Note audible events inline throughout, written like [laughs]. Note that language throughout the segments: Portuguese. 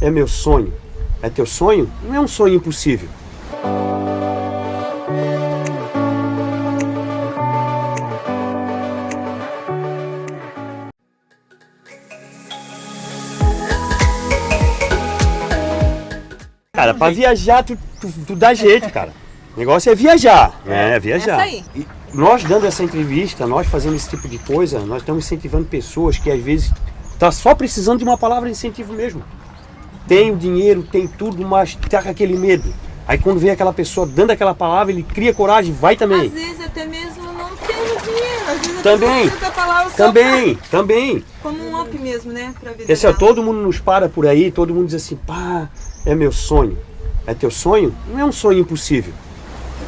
é meu sonho. É teu sonho? Não é um sonho impossível. Cara, pra viajar, tu, tu, tu dá jeito, cara. O negócio é viajar, né? É viajar. Aí. E nós dando essa entrevista, nós fazendo esse tipo de coisa, nós estamos incentivando pessoas que às vezes tá só precisando de uma palavra de incentivo mesmo. Tem o dinheiro, tem tudo, mas tá com aquele medo. Aí quando vem aquela pessoa dando aquela palavra, ele cria coragem, vai também. Às vezes até mesmo não tendo dinheiro, às vezes Também. palavra Também, também. pra- como um up mesmo, né? Pra vida ó, dela. todo mundo nos para por aí, todo mundo diz assim, pá, é meu sonho. É teu sonho? Não é um sonho impossível.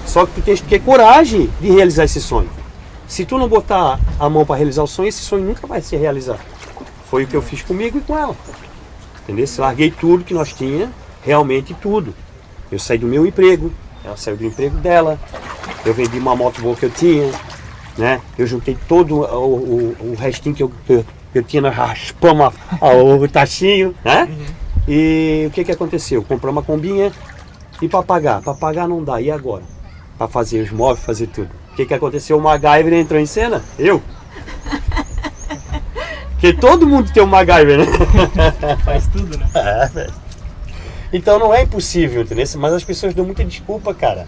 Só que tu tens que ter coragem de realizar esse sonho. Se tu não botar a mão para realizar o sonho, esse sonho nunca vai se realizar. Foi o que eu fiz comigo e com ela. Entendeu? Larguei tudo que nós tinha, realmente tudo. Eu saí do meu emprego, ela saiu do emprego dela, eu vendi uma moto boa que eu tinha, né? Eu juntei todo o, o, o restinho que eu, que eu, tinha, nós raspamos a- a- o tachinho, né? E o que que aconteceu? Compramos uma combinha e para pagar? Para pagar não dá, e agora? Para fazer os móveis, fazer tudo. O que que aconteceu? O MacGyver entrou em cena? Eu. Porque todo mundo tem um MacGyver, né? [laughs] Faz tudo, né? É, velho. Então não é impossível, entendeu? Mas as pessoas dão muita desculpa, cara.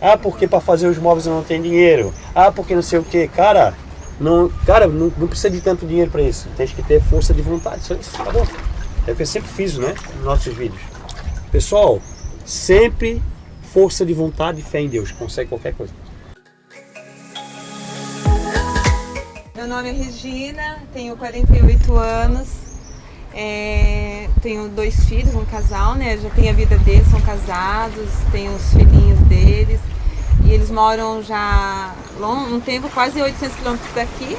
Ah, porque para fazer os móveis eu não tenho dinheiro. Ah, porque não sei o que. Cara, não, cara, não, não precisa de tanto dinheiro para isso. Tem que ter força de vontade. Só isso, tá bom. É o que eu sempre fiz, né? Nos nossos vídeos. Pessoal, sempre força de vontade e fé em Deus. Consegue qualquer coisa. Meu nome é Regina, tenho 48 anos, é, tenho dois filhos, um casal, né? Já tenho a vida deles, são casados, tenho os filhinhos deles. E eles moram já long, um tempo, quase 800 quilômetros daqui.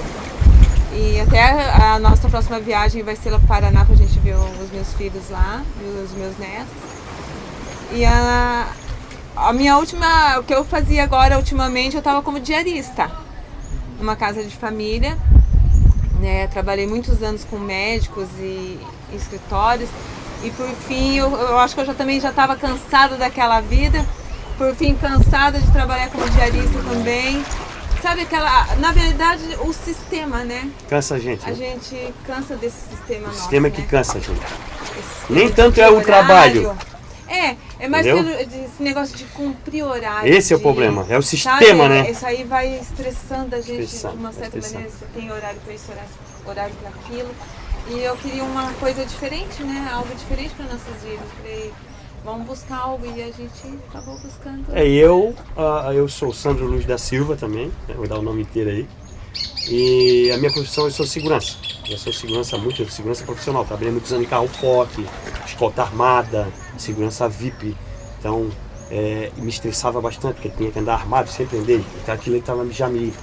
E até a, a nossa próxima viagem vai ser lá para o Paraná para a gente ver os meus filhos lá os meus netos. E a, a minha última, o que eu fazia agora ultimamente, eu estava como diarista numa casa de família. Né? Trabalhei muitos anos com médicos e, e escritórios. E por fim, eu, eu acho que eu já também já estava cansada daquela vida. Por fim, cansada de trabalhar como diarista também. Sabe aquela, na verdade, o sistema, né? Cansa a gente. A né? gente cansa desse sistema O nosso, sistema que né? cansa a gente. Nem tanto é o trabalho. É, é mais Entendeu? pelo esse negócio de cumprir horário. Esse é o de- problema, é o sabe, sistema, né? Isso aí vai estressando a gente Estressando, de uma certa maneira. Você tem horário para isso, horário, para aquilo. E eu queria uma coisa diferente, né? Algo diferente para nossas vidas. Falei, vamos buscar algo e a gente acabou buscando. É, eu, ah, eu sou Sandro Luiz da Silva também, né, vou dar o nome inteiro aí. E a minha profissão, eu sou segurança. Eu sou segurança muito, segurança profissional. Trabalhei muitos anos em carro forte, escolta armada, segurança VIP. Então, é, me estressava bastante, porque tinha que andar armado, sempre andei. Então aquilo estava já me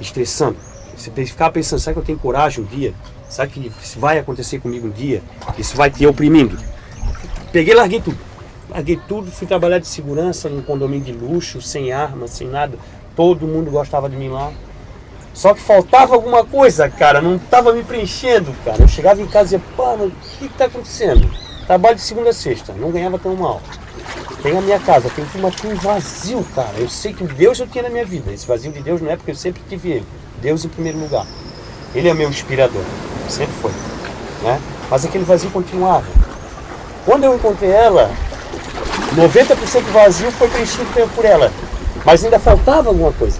estressando. Você ficava pensando, será que eu tenho coragem um dia? Será que isso vai acontecer comigo um dia? Isso vai te oprimindo? Peguei e larguei tudo. Larguei tudo, fui trabalhar de segurança num condomínio de luxo, sem arma, sem nada. Todo mundo gostava de mim lá. Só que faltava alguma coisa, cara, não estava me preenchendo, cara. Eu chegava em casa e dizia, pá, o que está acontecendo? Trabalho de segunda a sexta, não ganhava tão mal. Tenho a minha casa, tenho uma um vazio, cara. Eu sei que Deus eu tinha na minha vida. Esse vazio de Deus não é porque eu sempre tive Ele. Deus em primeiro lugar. Ele é meu inspirador, sempre foi. Né? Mas aquele vazio continuava. Quando eu encontrei ela, 90% do vazio foi preenchido por ela. Mas ainda faltava alguma coisa.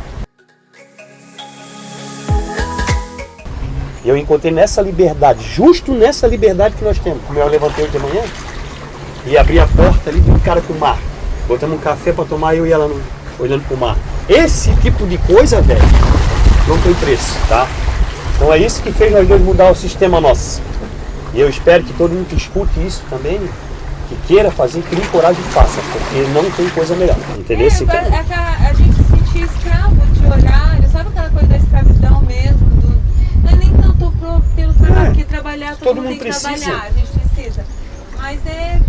Eu encontrei nessa liberdade, justo nessa liberdade que nós temos. Como eu levantei hoje de manhã e abri a porta ali de cara com o mar. Botamos um café para tomar, eu e ela no- olhando pro mar. Esse tipo de coisa, velho, não tem preço, tá? Então é isso que fez nós dois mudar o sistema nosso. E eu espero que todo mundo que escute isso também, que queira fazer, crie coragem e faça, porque não tem coisa melhor. Entendeu? É, agora, é aquela- a gente se sentir escravo de horário, sabe aquela coisa da escravidão mesmo? do- não é nem tanto pro- pelo trabalho, É, porque trabalhar todo, todo mundo mundo tem que precisa. trabalhar, a gente precisa. Mas é.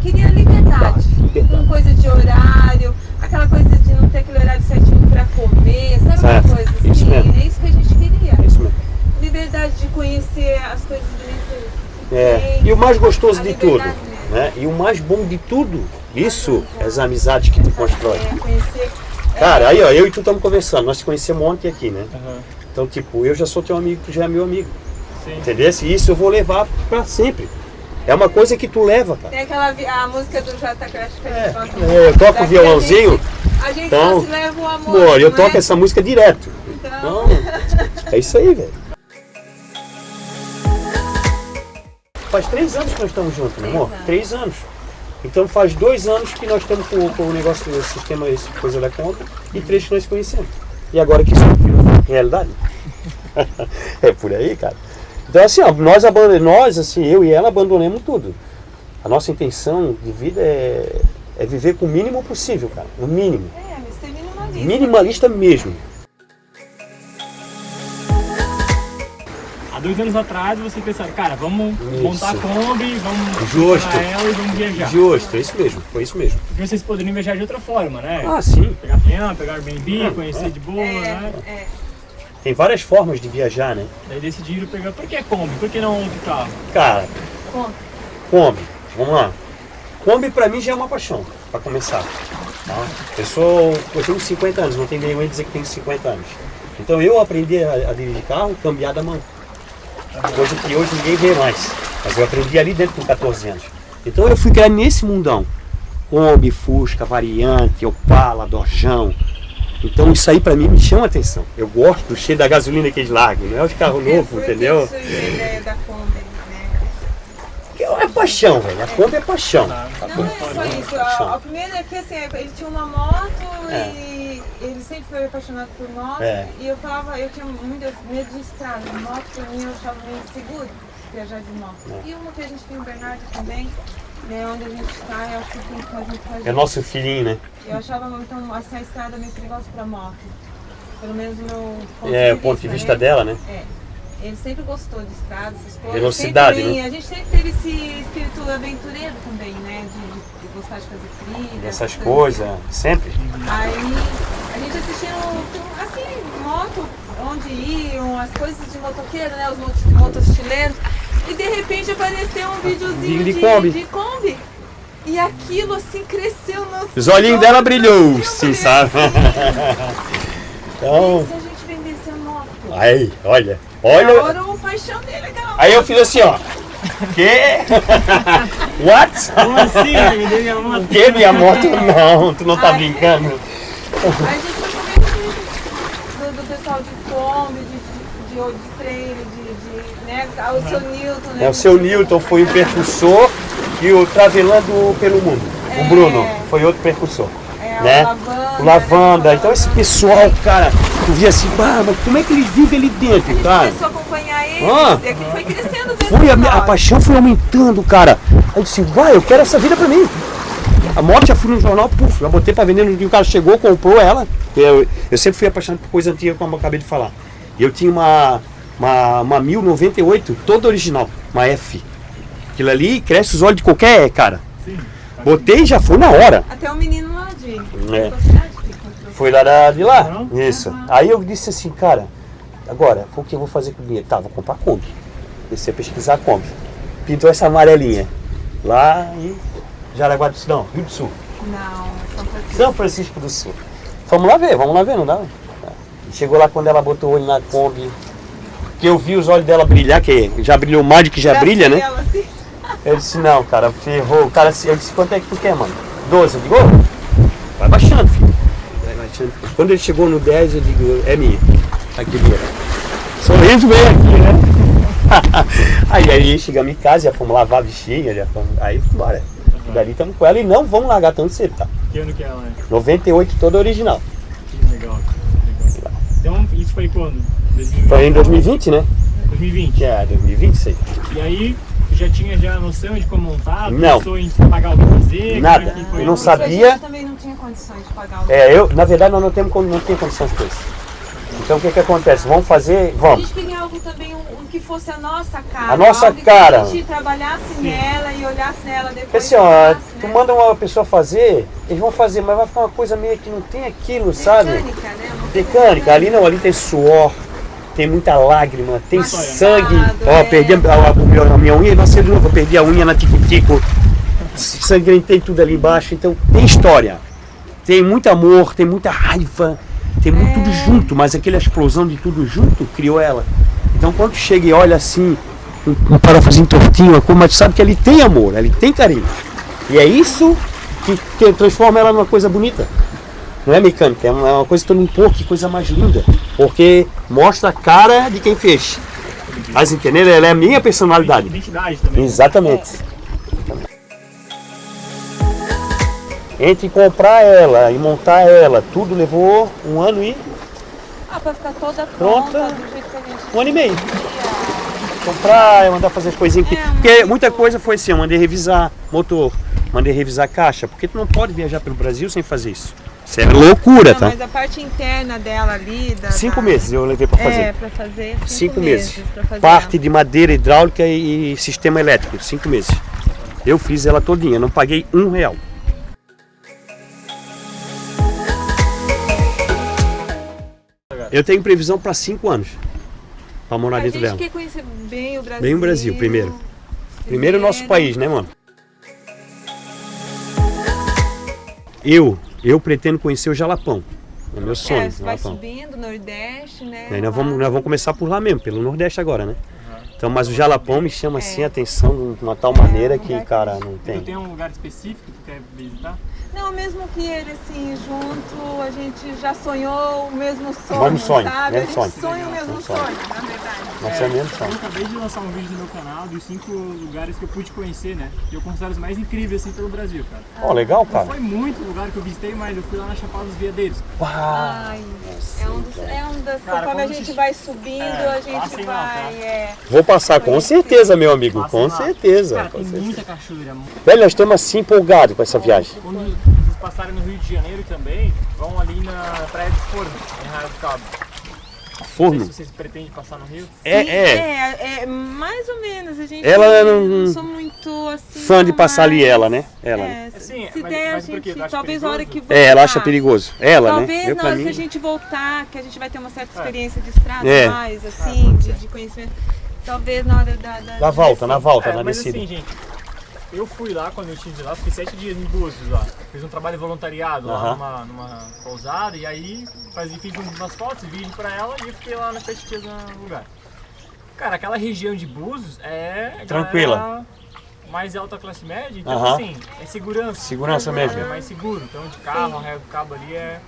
Queria liberdade. Liberdade. Com coisa de horário, aquela coisa de não ter aquele horário certinho pra comer, sabe Certo, uma coisa assim? isso mesmo. É isso que a gente queria. isso mesmo. Liberdade de conhecer as coisas que É, E o mais gostoso A de tudo, né? E o mais bom de tudo, isso é as amizades que tu constrói. É, conhecer. é, Cara, aí ó, eu e tu estamos conversando, nós te conhecemos ontem aqui, né? Então, tipo, eu já sou teu amigo, tu já é meu amigo. Sim. Entendeu? E isso eu vou levar pra sempre. É uma coisa que tu leva, cara. Tem aquela a música do Jota Crash que a gente toca. É, eu toco a violãozinho, A gente então, só se leva o amor. Amor, eu não toco é? essa música direto. Então, Então, é isso aí, velho. Faz três anos que nós estamos juntos, meu amor. anos. Três anos. Então faz dois anos que nós estamos com, com o negócio do sistema, essa coisa da conta, e três que nós conhecemos. E agora que isso virou realidade. [laughs] é por aí, cara. Então assim, ó, nós abandonamos, nós, assim, eu e ela abandonamos tudo. A nossa intenção de vida é, é viver com o mínimo possível, cara. O mínimo. é, mas ser minimalista. Minimalista mesmo. Há dois anos atrás você pensaram, cara, vamos Isso. montar a Kombi, vamos Justo. ela e vamos viajar. Justo, é isso mesmo, foi isso mesmo. Porque vocês poderiam viajar de outra forma, né? Ah, sim. Pegar avião, pegar Airbnb, Ah, conhecer de boa, É, né? é. Tem várias formas de viajar, né? Daí decidiram pegar. Por que Kombi? Por que não outro carro? Cara, Conta. Kombi, vamos lá. Kombi pra mim já é uma paixão, pra começar. tá? Eu sou, eu tenho 50 anos, não vergonha de dizer que tenho 50 anos. Então eu aprendi a, a dirigir carro cambiar da mão. Coisa que hoje ninguém vê mais. Mas eu aprendi ali dentro com 14 anos. Então eu fui criar nesse mundão. Kombi, Fusca, Variante, Opala, Dojão. Então isso aí pra mim me chama atenção. Eu gosto do cheiro da gasolina que eles largam, não é os carros É, novos, entendeu? a ideia da Kombi, né? Que É paixão, velho. A Kombi é paixão. Não Kombi é só isso. A, a primeira é que assim, ele tinha uma moto É. e ele sempre foi apaixonado por moto. É. E eu falava, eu tinha muito medo de estrada. Moto pra mim eu achava meio seguro viajar de moto. É. E uma que a gente tem o Bernardo também, né? Onde a gente está, eu acho que tem que fazer muito pra É nosso filhinho, né? Eu achava então assim, a estrada meio perigosa pra moto. Pelo menos no meu ponto É, de o ponto de né? vista dela, né? É. Ele sempre gostou de estrada, essas coisas. Velocidade, né? A gente sempre teve esse espírito aventureiro também, né? De, de- gostar de fazer trilha. Essas coisas, sempre. Aí a gente assistia um assim, moto, onde iam, as coisas de motoqueiro, né? Os motos, motostileiros. E de repente apareceu um videozinho De- de, Kombi. de Kombi. E aquilo assim cresceu no. Os olhinhos dela brilhou, sim, sabe? Então, Se a gente vendesse a moto. aí, olha, Olha. Era o paixão dele, aquela Aí eu fiz assim, ó. Que? [laughs] What? Como assim? Me deu minha moto. Que minha moto? Não, tu não tá Ai. brincando. A gente foi comendo do, do pessoal de Kombi, de, de, de, de trailer, de, de, né? O seu Newton, né? É, o seu Newton foi o percussor e o Travelando pelo Mundo. O É. Bruno foi outro percussor. É, né? o Lavanda. O Lavanda. Então esse pessoal, cara, tu via assim, bah, mas como é que eles vivem ali dentro, cara? Começou a acompanhar eles Ah. e aquilo foi crescendo Foi a, minha- a paixão foi aumentando, cara. Aí eu disse, vai, eu quero essa vida pra mim. A moto já fui no jornal, puf, já botei pra vender no dia o cara chegou, comprou ela. Eu, eu sempre fui apaixonado por coisa antiga, como eu acabei de falar. E eu tinha uma, uma, uma 1098, toda original, uma F. Aquilo ali cresce os olhos de qualquer cara. Sim. Botei e já foi na hora. Até o menino lá de É. Foi lá da- de lá. Não? Isso. Aí eu disse assim, cara, agora, o que eu vou fazer com o dinheiro? Tá, vou comprar a Kombi. Descer a pesquisar a Kombi. Pintou essa amarelinha. Lá em Jaraguá do Sul, não, Rio do Sul. Não, São Francisco. São Francisco do Sul. Vamos lá ver, vamos lá ver, não dá? Chegou lá quando ela botou o olho na Kombi. Que eu vi os olhos dela brilhar, que já brilhou mais do que já brilha, né? Ela, assim, Eu disse, não, cara, ferrou. O cara, eu disse, quanto é que tu quer, mano? 12. Eu digo, "Ô, vai baixando, filho. Vai baixando. Quando ele chegou no 10, eu digo, é minha. Aqui mesmo. Sorriso bem aqui, né? [laughs] aí, aí chegamos em casa, já fomos lavar a bichinha, já fomos. Aí, bora. Dali estamos com ela e não vamos largar tão cedo, tá? Que ano que ela é? 98 toda original. Que legal. que legal. Então, isso foi quando? 2020? Foi em 2020, né? 2020. É, 2020 isso aí. E aí, tu já tinha já a noção de como montar? Não. Pensou em pagar o que fazer? Nada. Como é que foi? Eu não sabia. A gente também não tinha condições de pagar o É, eu, na verdade, nós não temos não tem condições com isso. Então o que que acontece? Vamos fazer, A vamos. gente queria algo também, um, um que fosse a nossa cara. A nossa algo que cara. a gente trabalhasse nela e olhasse nela depois. Porque assim, ó, falasse, tu né? manda uma pessoa fazer, eles vão fazer, mas vai ficar uma coisa meio que não tem aquilo, sabe? Mecânica, né? Mecânica, ali não, ali tem suor, tem muita lágrima, tem sangue. Ó, é. perdi a, a, a minha unha, nasceu de novo, eu perdi a unha na tico-tico. Sangrentei tudo ali embaixo, então tem história. Tem muito amor, tem muita raiva, tem muito tudo junto, mas aquela explosão de tudo junto criou ela. Então quando chega e olha assim, um, um parafusinho tortinho, mas tu sabe que ele tem amor, ele tem carinho. E é isso que, que transforma ela numa coisa bonita. Não é mecânica, é uma, é uma coisa que todo mundo, pô, que coisa mais linda. Porque mostra a cara de quem fez. Mas entendeu? Ela é a minha personalidade. Identidade também. né? Exatamente. Entre comprar ela e montar ela, tudo levou um ano e Ah, pra ficar toda Pronta. pronta, do jeito que a gente um ano e meio. queria. Comprar, eu mandar fazer as coisinhas. aqui. É, Porque muita bom. coisa foi assim, eu mandei revisar motor, mandei revisar caixa, porque tu não pode viajar pelo Brasil sem fazer isso. Isso é loucura, Não, tá? mas a parte interna dela ali... Da, Cinco meses eu levei para fazer. É, pra fazer cinco, Cinco meses. fazer Parte ela. de madeira hidráulica e, e sistema elétrico, cinco meses. Eu fiz ela todinha, não paguei um real. Eu tenho previsão para cinco anos para morar A dentro gente dela. quer conhecer bem o Brasil. Bem o Brasil, primeiro. Primeiro o nosso país, né, mano? Eu, eu pretendo conhecer o Jalapão. É meu sonho, É, você vai Jalapão. subindo, Nordeste, né? Aí nós vamos, nós vamos começar por lá mesmo, pelo Nordeste agora, né? Então, mas o Jalapão me chama assim a atenção de uma tal maneira que, cara, não Tu tem. tem um lugar específico que tu quer visitar? Não, mesmo que ele assim, junto, a gente já sonhou o mesmo sonho, Mesmo sonho, sabe? mesmo a gente sonho. sonha o mesmo Mesmo sonho, sonho. na verdade. Nossa, é mesmo Eu sonho. acabei de lançar um vídeo no meu canal dos cinco lugares que eu pude conhecer, né? Que eu considero os mais incríveis assim pelo Brasil, cara. Ó, legal, Não cara. foi muito lugar que eu visitei, mas eu fui lá na Chapada dos Veadeiros. Uau. Ai, é um, dos, é um das. Cara, conforme a gente vocês- vai subindo, É, a gente lá, vai. é, Vou passar com certeza, meu amigo, Passem com lá. certeza. Cara, com tem certeza. muita cachoeira. Velho, nós estamos assim empolgados com essa viagem. Quando passarem no Rio de Janeiro também, vão ali na Praia do Forno, em Arraial do Cabo. Não sei Forno. se vocês pretendem passar no Rio. É, sim, é. é, é, mais ou menos. A gente Ela não, não- não sou muito assim. Fã de passar ali mas- ela, né? Ela. né? É, Assim, se mas- der, mas a gente. acha Talvez a hora que voltar. É, ela acha perigoso. Ela, Talvez né? Eu na hora que a gente voltar, que a gente vai ter uma certa É. experiência de estrada É. mais, assim, de, de conhecimento. Talvez na hora da. da Na volta, na volta, É, na mas descida. assim, gente, eu fui lá quando eu estive lá, fiquei sete dias em Búzios lá. Fiz um trabalho voluntariado lá numa, numa pousada e aí fazia, fiz umas fotos, vídeo pra ela e eu fiquei lá nas sete dias no lugar. Cara, aquela região de Búzios é Tranquila. galera mais alta classe média, então Aham. assim, é segurança. Segurança mesmo. É mais seguro, então de carro, Arraial do Cabo ali é...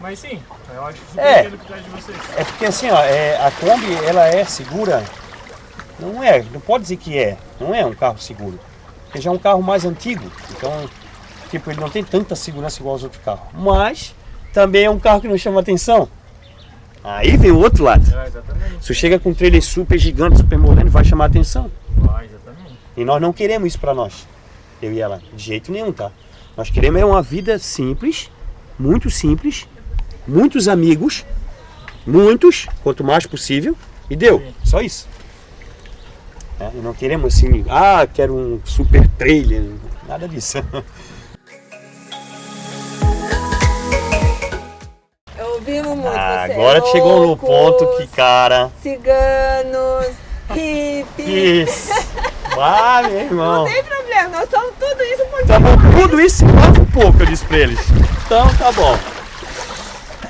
Mas sim, eu acho É. o que de vocês. É porque assim, ó, é, a Kombi, ela é segura. Não é, não pode dizer que é. Não é um carro seguro. Porque já é um carro mais antigo. Então, tipo, ele não tem tanta segurança igual aos outros carros. Mas, também é um carro que não chama atenção. Aí vem o outro lado. É, exatamente. Se chega com um trailer super gigante, super moderno, vai chamar atenção. Vai, exatamente. E nós não queremos isso pra nós. Eu e ela. De jeito nenhum, tá? Nós queremos é uma vida simples, muito simples, muitos amigos, muitos, quanto mais possível, e deu. Sim. Só isso. É, e não queremos assim, ah, quero um super trailer, nada disso. [laughs] Ouvimos muito. Ah, é agora chegou no ponto que, loucos, cara, Ciganos, [laughs] hippies. Ah, meu irmão. Não tem problema, nós somos tudo isso por Tá bom, tudo isso e mais um pouco, eu disse pra eles. Então tá bom.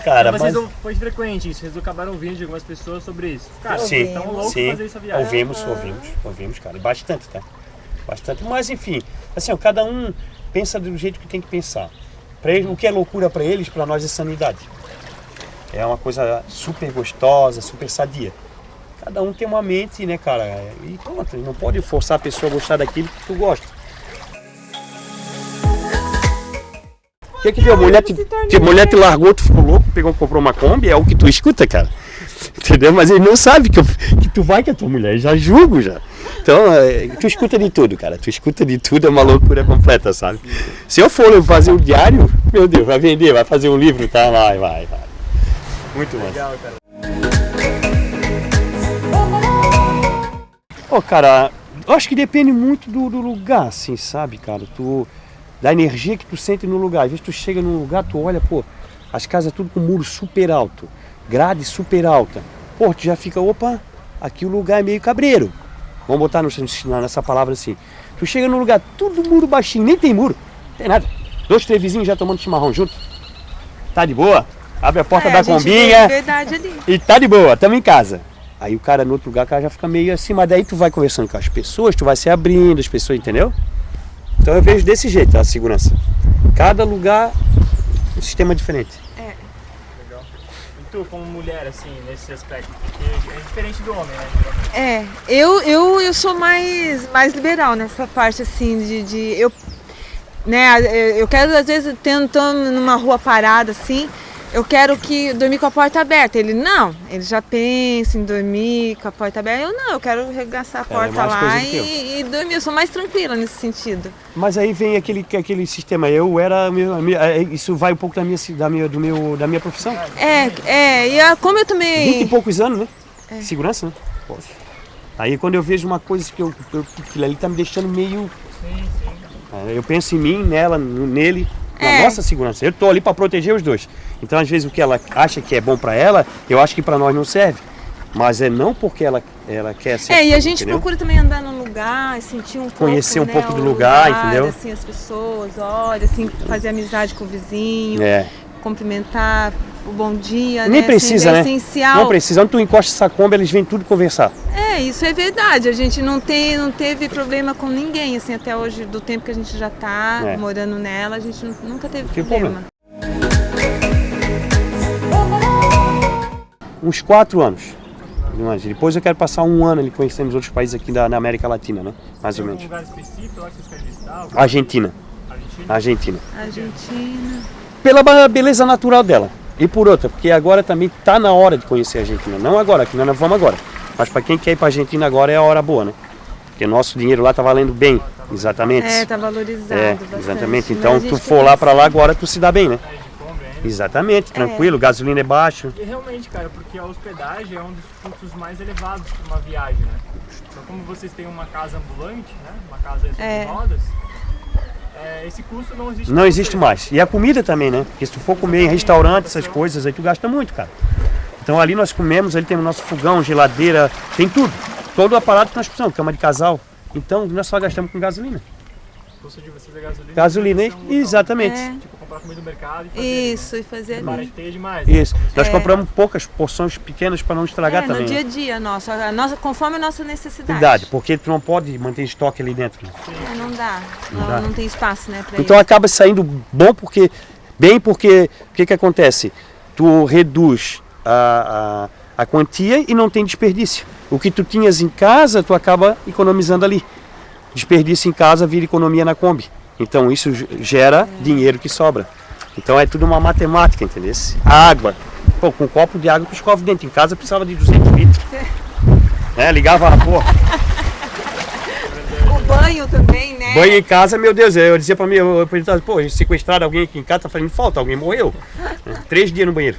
Cara, mas mas... vocês não- foi frequente isso, vocês acabaram ouvindo de algumas pessoas sobre isso. Cara, Sim, vocês estão loucos sim. fazer essa viagem. Ouvimos, ouvimos, ouvimos, cara. Bastante, tá? Bastante. Mas enfim, assim, ó, cada um pensa do jeito que tem que pensar. Pra ele, o que é loucura pra eles, pra nós é sanidade. É uma coisa super gostosa, super sadia. Cada um tem uma mente, né, cara? E pronto, não pode forçar a pessoa a gostar daquilo que tu gosta. O que que deu? Mulher te, te- mulher te largou, tu ficou louco, pegou, comprou uma Kombi, é o que tu escuta, cara. [laughs] Entendeu? Mas ele não sabe que, eu- que tu vai com a tua mulher, já julgo já. Então, é, tu escuta de tudo, cara. Tu escuta de tudo, é uma loucura completa, sabe? Se eu for fazer um diário, meu Deus, vai vender, vai fazer um livro, tá? Vai, vai, vai. Muito bom. Legal, cara. Pô, cara, eu acho que depende muito do, do lugar, assim, sabe, cara? Tu, da energia que tu sente no lugar. Às vezes tu chega num lugar, tu olha, pô, as casas tudo com muro super alto, grade super alta. pô, tu já fica, opa, aqui o lugar é meio cabreiro. Vamos botar no, nessa palavra assim. Tu chega num lugar tudo muro baixinho, nem tem muro, não tem nada. Dois, três vizinhos já tomando chimarrão junto. Tá de boa? Abre a porta É, da a combinha verdade ali. e tá de boa, tamo em casa. Aí o cara no outro lugar, o cara já fica meio assim, mas daí tu vai conversando com as pessoas, tu vai se abrindo, as pessoas, entendeu? Então eu vejo desse jeito a segurança. Cada lugar, um sistema diferente. Legal. E tu, como mulher, assim, nesse aspecto? Porque é diferente do homem, né? geralmente. É, eu, eu, eu sou mais, mais liberal nessa parte assim de, de eu, né, eu quero às vezes tentando numa rua parada assim, eu quero que dormir com a porta aberta. Ele não, ele já pensa em dormir com a porta aberta. Eu não, eu quero arregaçar a é porta mais lá e, e dormir. Eu sou mais tranquila nesse sentido. Mas aí vem aquele, aquele sistema, eu era, é, isso vai um pouco da minha, da minha, do meu, da minha profissão. É, é, e a- como eu também. Vinte e poucos anos, né? É. Segurança, né? Poxa. Aí quando eu vejo uma coisa que eu, eu, aquilo ali tá me deixando meio. Sim, sim. é, Eu penso em mim, nela, nele, na É. nossa segurança. Eu tô ali para proteger os dois. Então às vezes o que ela acha que é bom para ela, eu acho que para nós não serve. Mas é não porque ela, ela quer ser. É, e a gente entendeu? procura também andar no lugar, sentir um pouco, Conhecer um né, pouco do lugar, entendeu? Assim, as pessoas, olha, assim, fazer amizade com o vizinho, É. cumprimentar, o bom dia, Nem né? precisa, assim, é né? essencial. Não precisa. Onde tu encosta essa comba, eles vêm tudo conversar. É, isso é verdade. A gente não tem, não teve problema com ninguém, assim, até hoje, do tempo que a gente já tá É. morando nela, a gente nu- nunca teve Tem problema. Uns quatro anos. Depois eu quero passar um ano ali conhecendo os outros países aqui da, na América Latina, né? Mais Tem ou menos. lugar específico lá que vocês querem visitar? Algum- Argentina. Argentina? Argentina. Argentina. Pela beleza natural dela. E por outra, porque agora também tá na hora de conhecer a Argentina. Não agora, que nós não vamos agora. Mas para quem quer ir para Argentina agora é a hora boa, né? Porque nosso dinheiro lá tá valendo bem. Exatamente. É, tá valorizado É, bastante. exatamente. Mas Então tu for lá para lá agora tu se dá bem, né? É, de Kombi ainda. Exatamente, tranquilo, gasolina é baixo. E realmente, cara, porque a hospedagem é um dos custos mais elevados de uma viagem, né? Então, como vocês têm uma casa ambulante, né? Uma casa sobre É. rodas, é, esse custo não existe. Não pra existe mais. E a comida também, né? Porque se tu for comer em restaurante, essas coisas, aí tu gasta muito, cara. Então ali nós comemos, ali temos nosso fogão, geladeira, tem tudo. Todo o aparato que nós precisamos, cama de casal. Então nós só gastamos com gasolina. Custo de vocês é gasolina. Gasolina, local. exatamente. É. Tipo, comprar comida no mercado e fazer. Isso, e fazer Né? ali. Barateia demais. né? Isso. Nós É. compramos poucas porções pequenas para não estragar é, também. no dia né? a dia nosso, a nossa, conforme a nossa necessidade. Verdade, porque tu não pode manter estoque ali dentro. né? É, não dá. Não, dá. não tem espaço, né, Então acaba saindo bom porque bem porque o que que acontece? Tu reduz a, a, a quantia e não tem desperdício. O que tu tinhas em casa, tu acaba economizando ali. Desperdício em casa vira economia na Kombi. Então isso ge- gera dinheiro que sobra. Então é tudo uma matemática, entendeu? A água. Pô, com um copo de água tu escova o dente. Em casa precisava de 200 litros. É, ligava a porra. O banho também, né? Banho em casa, meu Deus, eu dizia pra mim, eu, perguntava, pô, sequestraram alguém aqui em casa, tá fazendo falta, alguém morreu. É, Três dias no banheiro.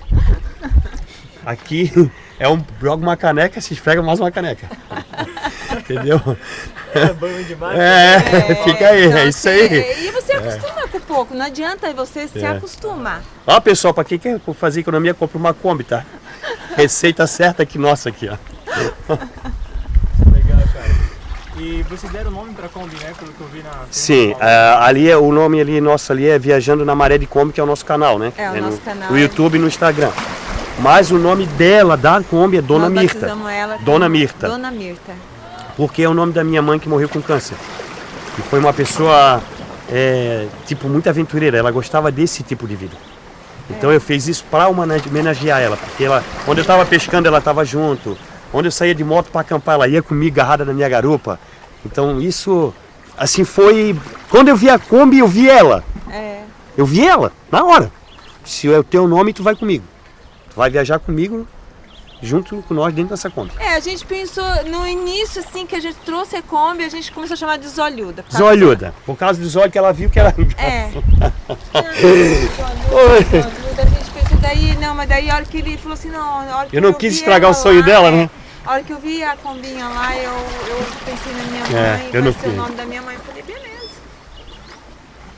Aqui [laughs] é um, joga uma caneca, se esfrega mais uma caneca. [laughs] Entendeu? É banho demais. É, [laughs] fica aí, então, é isso assim, aí. é, E você acostuma com pouco, não adianta você se É. acostumar. Ó, pessoal, pra quem quer fazer economia, compra uma Kombi, tá? Receita certa aqui nossa aqui, ó. Legal, cara. E vocês deram nome pra Kombi, né? Pelo que eu vi na. Sim, na- ah, ali é o nome ali nosso ali é Viajando na Maré de Kombi, que é o nosso canal, né? É, o no, nosso canal No é- YouTube e no Instagram. Mas o nome dela, da Kombi, é Dona Nós Mirta. ela Dona Mirta. Dona Mirta. Porque é o nome da minha mãe que morreu com câncer. E foi uma pessoa, é, tipo, muito aventureira. Ela gostava desse tipo de vida. Então eu fiz isso para homenagear ela, porque ela, onde eu estava pescando, ela estava junto. Onde eu saía de moto para acampar, ela ia comigo agarrada na minha garupa. Então isso, assim, foi. Quando eu vi a Kombi, eu vi ela. É. Eu vi ela, na hora. Se é o teu nome, tu vai comigo. Tu vai viajar comigo, junto com nós dentro dessa Kombi. É, a gente pensou no início, assim, que a gente trouxe a Kombi, a gente começou a chamar de Zolhuda. Zolhuda, por causa dos olhos que ela viu que era. É. [laughs] Zolhuda, a gente pensou daí, não, mas daí a hora que ele falou assim, não, a hora que Eu não quis vi estragar o sonho lá, dela, é, né? A hora que eu vi a combinha lá, eu, eu pensei na minha É, mãe, eu vai não ser o nome da minha mãe. Eu falei, beleza.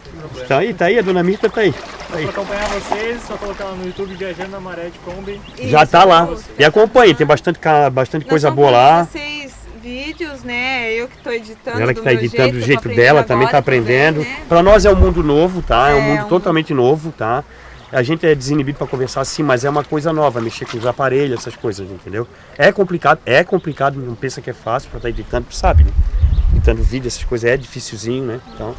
problema. Tá aí, tá aí, a dona Mirta tá aí. Tá aí. Pra acompanhar vocês, só colocar lá no YouTube Viajando na Maré de Kombi. Já Isso, tá lá. E acompanhe, tem bastante, bastante coisa boa lá. 16 vídeos, né? Eu que tô editando. Ela que do tá meu editando do jeito dela, também tá agora aprendendo. também, né? Pra nós é um mundo novo, tá? É um É, mundo um- totalmente novo, tá? A gente é desinibido pra conversar sim, mas é uma coisa nova, mexer com os aparelhos, essas coisas, entendeu? É complicado, é complicado, não pensa que é fácil pra estar editando, tu sabe, né? Editando vídeo, essas coisas é dificilzinho, né? Então,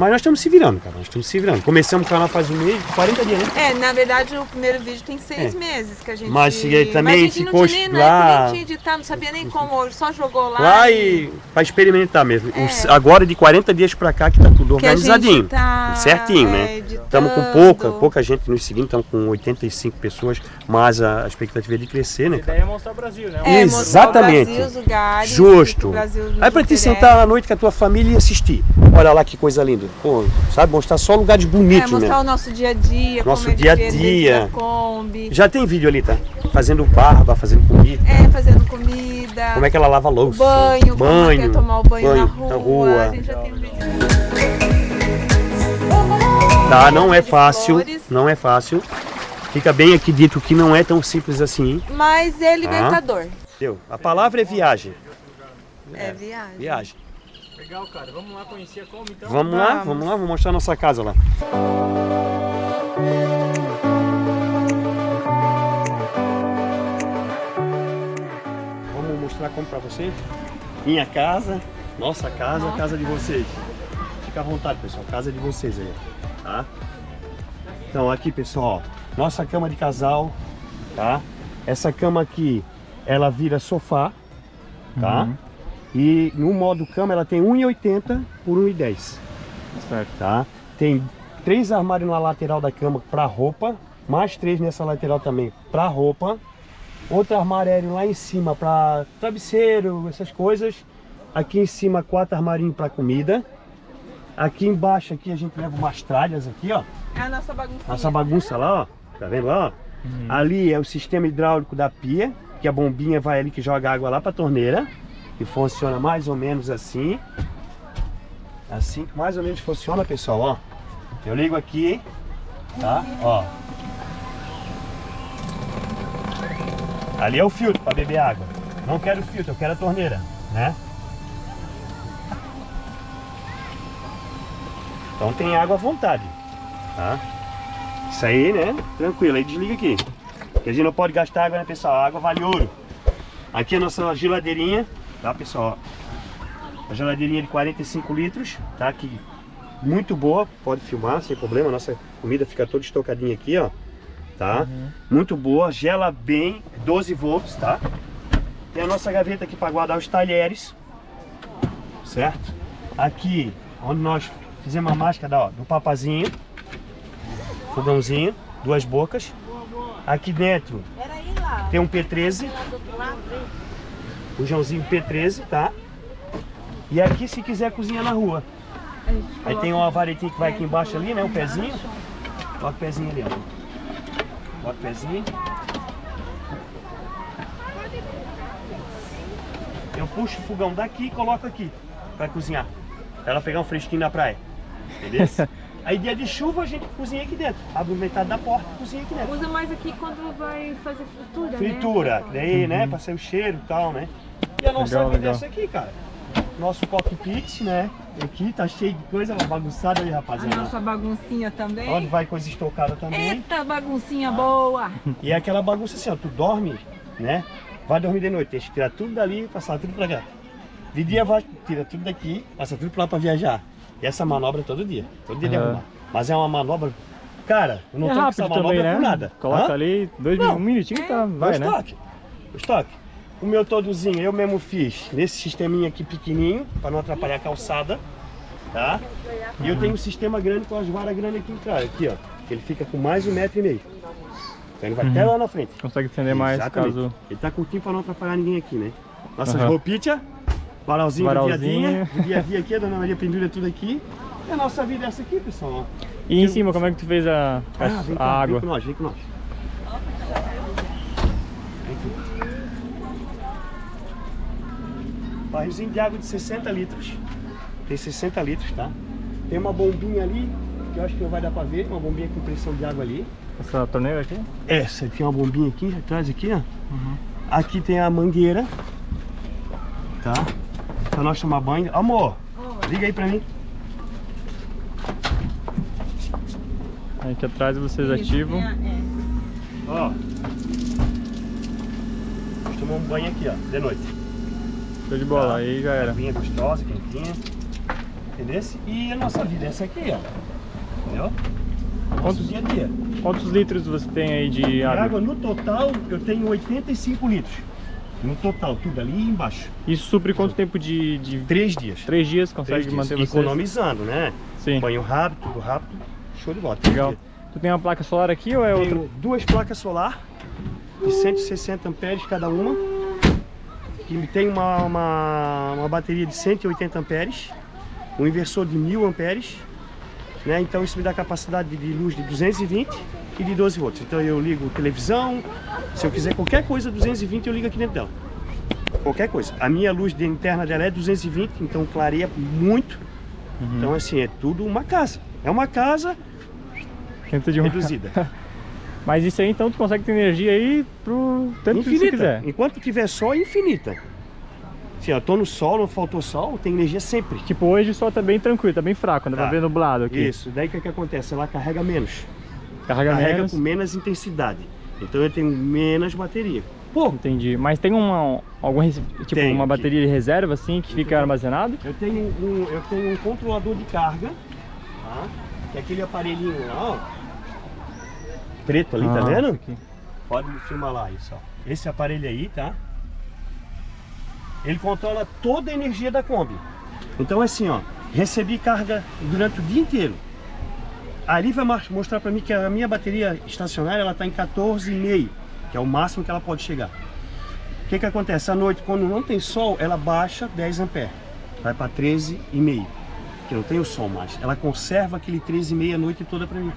mas nós estamos se virando, cara, nós estamos se virando. Começamos o canal faz um mês, 40 dias, né? É, na verdade o primeiro vídeo tem seis É. meses que a gente. Mas também Mas a gente ficou não tinha nem, lá- época nem tinha editado, não sabia nem como, só jogou lá. Lá e pra experimentar mesmo. É. Os- Agora de 40 dias pra cá que tá tudo que organizadinho. tá, certinho, é, né? Estamos com pouca, pouca gente nos seguindo, estamos com 85 pessoas, mas a, a expectativa é de crescer, né, A ideia é mostrar o Brasil, né? É, Exatamente. mostrar o Brasil, os lugares, Justo. o Brasil Aí pra te sentar à noite com a tua família e assistir. Olha lá que coisa linda. Pô, sabe, mostrar só lugares É, bonitos, mostrar né? o nosso dia a dia, Nosso como é dia a dentro dia. Kombi. Já tem vídeo ali, tá? Fazendo barba, fazendo comida. É, fazendo comida. Como é que ela lava a louça? banho, como é banho, tomar o banho, banho na, rua. na rua. A gente já tem vídeo. Tá, não é fácil, flores. não é fácil. Fica bem aqui dito que não é tão simples assim. Mas é libertador. Entendeu? A palavra é viagem. É, viagem. Viagem. Legal, cara. Vamos lá conhecer a Kombi, então? Vamos lá, Vamos. vamos lá, vou mostrar a nossa casa lá. Vamos mostrar como pra vocês. Minha casa, nossa casa, a casa de vocês. Fica à vontade, pessoal, casa de vocês aí, tá? Então aqui, pessoal, ó, nossa cama de casal, tá? Essa cama aqui, ela vira sofá, tá? E no modo cama ela tem 1,80 por 1,10 Certo. tá? Tem três armários na lateral da cama para roupa, mais três nessa lateral também para roupa. Outro armário lá em cima para travesseiro, essas coisas. Aqui em cima quatro armarinhos para comida. Aqui embaixo aqui a gente leva umas tralhas aqui, ó. É a nossa bagunça. Nossa bagunça lá, ó. Tá vendo lá, ó? Ali é o sistema hidráulico da pia, que a bombinha vai ali que joga água lá para a torneira. E funciona mais ou menos assim. Assim que mais ou menos funciona, pessoal, ó. Eu ligo aqui, tá? Ó. Ali é o filtro para beber água. Não quero filtro, eu quero a torneira, né? Então tem água à vontade, tá? Isso aí, né? Tranquilo, aí desliga aqui. Porque a gente não pode gastar água, né, pessoal? A água vale ouro. Aqui é a nossa geladeirinha, tá, pessoal? A geladeirinha de 45 litros, tá? Aqui, muito boa, pode filmar sem problema. Nossa comida fica toda estocadinha aqui, ó. Tá? Muito boa, gela bem, 12 volts, tá? Tem a nossa gaveta aqui para guardar os talheres, certo? Aqui, onde nós fizemos a máscara ó, do papazinho, fogãozinho, duas bocas. Aqui dentro tem um P13, bujãozinho P13, tá? E aqui se quiser cozinhar na rua. Aí tem uma varetinha que vai aqui embaixo ali, né? O pezinho. Bota o pezinho ali, ó. Bota o pezinho. Eu puxo o fogão daqui e coloco aqui pra cozinhar. Pra ela pegar um fresquinho na praia. Beleza? [laughs] Aí dia de chuva a gente cozinha aqui dentro. Abre metade da porta e cozinha aqui dentro. Usa mais aqui quando vai fazer fritura, Fritura, que daí, né? Pra ser o cheiro e tal, né? E a nossa Legal, vida é essa aqui, cara. Nosso cockpit, né? Aqui tá cheio de coisa bagunçada aí, A rapaziada. nossa baguncinha também. Onde vai coisa estocada também. Eita, baguncinha boa! E é aquela bagunça assim, ó, tu dorme, né? Vai dormir de noite, tem que tirar tudo dali e passar tudo pra cá. De dia vai, tira tudo daqui, passa tudo pra lá pra viajar. E essa manobra é todo dia, todo dia de Aham. arrumar. Mas é uma manobra, cara, eu não é com essa manobra também, né? por nada. Coloca Hã? ali, dois Não. um minutinho e tá, vai, o né? estoque. O estoque. O meu todozinho eu mesmo fiz nesse sisteminha aqui pequenininho, para não atrapalhar a calçada, tá? E eu tenho um sistema grande com as varas grandes aqui atrás, aqui ó, que ele fica com mais um metro e meio. Então ele vai até lá na frente. Consegue estender mais caso... Ele tá curtinho para não atrapalhar ninguém aqui, né? Nossas roupinhas, varalzinho do dia a Varalzinho. dia, do dia a dia aqui, a Dona Maria pendura tudo aqui. E a nossa vida é essa aqui, pessoal. E em cima, como é que tu fez a, a, Ah, vem a cá, água? Vem com nós, vem com nós. Barrilzinho de água de 60 litros. Tem 60 litros, tá? Tem uma bombinha ali que eu acho que não vai dar pra ver, uma bombinha com pressão de água ali. Essa torneira aqui? Essa é uma bombinha aqui, atrás aqui, ó. Aqui tem a mangueira, tá? Pra nós tomar banho. Amor, liga aí pra mim. Aí aqui atrás vocês Isso, ativam. é, é. Ó. Nós tomamos banho aqui, ó, de noite. Show de bola, aí já era. Aguinha gostosa, quentinha. Entendeu? E a nossa vida é essa aqui, ó. Entendeu? Quantos- dia a dia. Quantos litros você tem aí de De água? água no total eu tenho 85 litros. No total, tudo ali embaixo. Isso supre quanto tempo de, de... Três dias. Três dias Três consegue dias. manter você? Economizando, né? Sim, Banho rápido, tudo rápido. Show de bola. Três legal. dias. Tu tem uma placa solar aqui ou é outra? Tenho duas placas solar de 160 amperes cada uma. E tem uma, uma, uma bateria de 180 amperes, um inversor de 1000 amperes. Né? Então isso me dá capacidade de luz de 220 e de 12 volts. Então eu ligo televisão, se eu quiser qualquer coisa 220 eu ligo aqui dentro dela. Qualquer coisa. A minha luz de interna dela é 220, então clareia muito. Uhum. Então assim, é tudo uma casa. É uma casa Dentro de uma... reduzida. [laughs] Mas isso aí então tu consegue ter energia aí pro tanto que você infinita. quiser. Enquanto tiver sol, é infinita. Se eu tô no sol, não faltou sol, tem energia sempre. Tipo, hoje o sol tá bem tranquilo, tá bem fraco, ainda Tá. vai ver nublado aqui. Isso, daí o que, que acontece? Ela carrega menos. Carrega, Carrega menos. com menos intensidade. Então eu tenho menos bateria. Pô, Entendi. Mas tem uma, algum, tipo, Tem uma bateria de reserva assim que fica armazenado? eu tenho um, eu tenho um controlador de carga, tá? Que é aquele aparelhinho lá, ó. Preto ali, tá Ah, vendo? isso aqui. Pode filmar lá isso, ó. Esse aparelho aí, tá? Ele controla toda a energia da Kombi. Então assim, ó, recebi carga durante o dia inteiro. Ali vai mostrar pra mim que a minha bateria estacionária ela tá em 14,5, que é o máximo que ela pode chegar. O que que acontece? À noite, quando não tem sol, ela baixa 10 amperes. Vai para 13,5, que não tem o sol mais. Ela conserva aquele 13,5 a noite toda pra mim.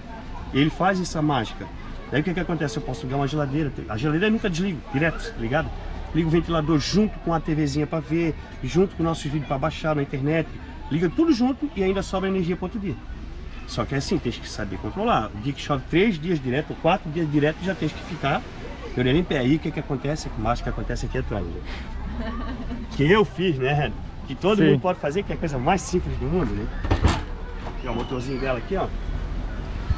Ele faz essa mágica. Daí o que, que acontece? Eu posso ligar uma geladeira. A geladeira eu nunca desligo, direto, ligado? Ligo o ventilador junto com a TVzinha para ver, junto com nossos vídeos para baixar na internet. Liga tudo junto e ainda sobra energia para outro dia. Só que é assim, tem que saber controlar. O dia que chove três dias direto, ou quatro dias direto, já tem que ficar de orelha em pé. Aí o que, que acontece? Que mais que acontece aqui atrás. né? [laughs] Que eu fiz, né? Que todo Sim. mundo pode fazer, que é a coisa mais simples do mundo, né? Aqui, ó, o motorzinho dela aqui, ó.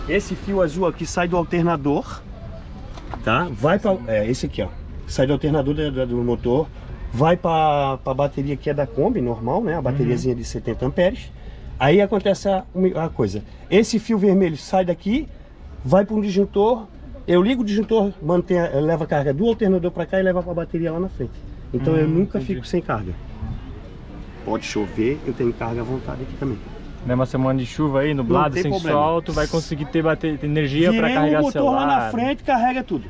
Esse fio azul aqui sai do alternador, tá? Vai para é esse aqui, ó. Sai do alternador da- do motor, vai para a bateria que é da Kombi normal, né? A bateriazinha de 70 amperes. Aí acontece a, a coisa. Esse fio vermelho sai daqui, vai para um disjuntor. Eu ligo o disjuntor, mantém, leva a carga do alternador para cá e leva para a bateria lá na frente. Então eu Hum, nunca entendi. fico sem carga. Pode chover, eu tenho carga à vontade aqui também. Né, uma semana de chuva aí, nublado, sem problema. sol, tu vai conseguir ter, bater, ter energia para carregar o motor celular. lá na frente, carrega tudo.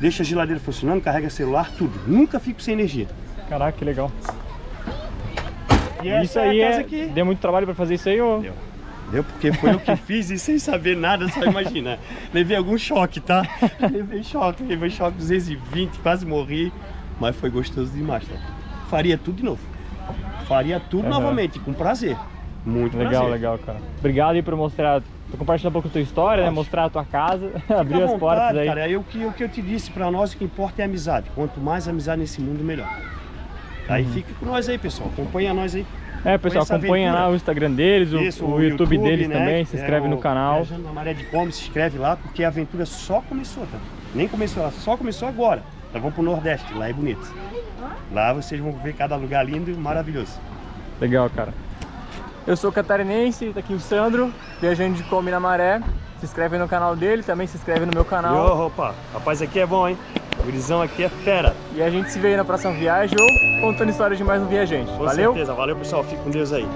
Deixa a geladeira funcionando, carrega celular, tudo. Nunca fico sem energia. Caraca, que legal. E isso é aí é... que... Deu muito trabalho para fazer isso aí, ou... Deu. Deu porque foi eu que [laughs] fiz e sem saber nada, só imagina. Levei algum choque, tá? [laughs] Levei choque, levei choque 220, quase morri. Mas foi gostoso demais, tá? Faria tudo de novo. Faria tudo Aham. novamente, com prazer. Muito Legal, prazer. legal, cara. Obrigado aí por mostrar, por compartilhar um pouco a tua história, né? Mostrar a tua casa, [laughs] Fica abrir as portas vontade, aí. Cara, aí o que, o que eu te disse pra nós, o que importa é a amizade. Quanto mais amizade nesse mundo, melhor. Aí Uhum. fica com nós aí, pessoal. Acompanha nós aí. É, pessoal, acompanha aventura. lá o Instagram deles, o, Isso, o YouTube, deles né, também, se é inscreve no o canal. Viajando na Maré de se inscreve lá, porque a aventura só começou, tá? Nem começou, ela só começou agora. Nós vamos pro Nordeste, lá é bonito. Lá vocês vão ver cada lugar lindo e maravilhoso. Legal, cara. Eu sou catarinense, tá aqui o Sandro, viajando de Come na Maré. Se inscreve no canal dele, também se inscreve no meu canal. opa, rapaz, aqui é bom, hein? O gurizão aqui é fera. E a gente se vê aí na próxima viagem ou contando histórias de mais um viajante. Com Valeu? certeza. Valeu, pessoal. Fique com Deus aí.